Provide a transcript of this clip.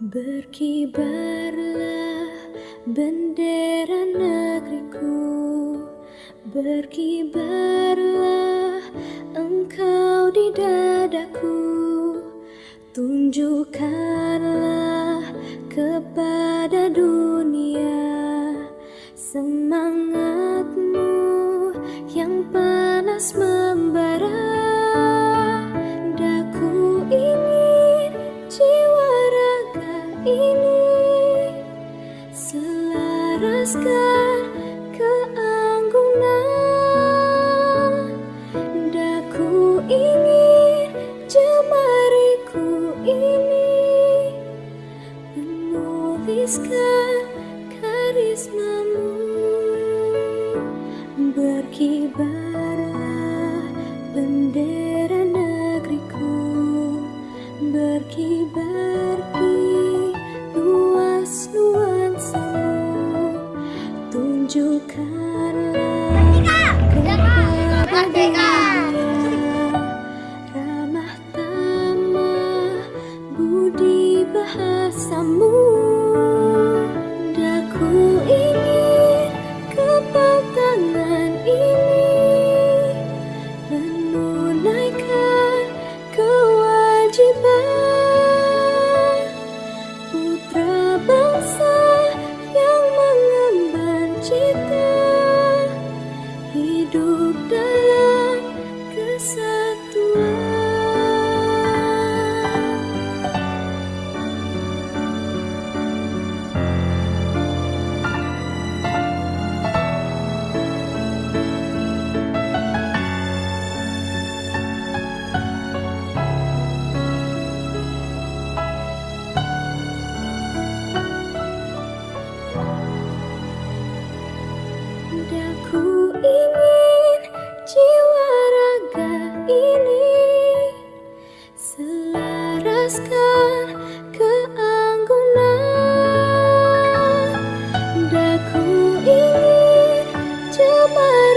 Berkibarlah bendera negeriku. Berkibarlah engkau di dadaku. Tunjukkanlah kepada dunia Semangatmu yang panas ini Selaraskan keanggunan. Daku ingin jemariku ini Menuliskan karismamu. Berkibarlah bendera negeriku Berkibar Tunjukkanlah kepada dunia my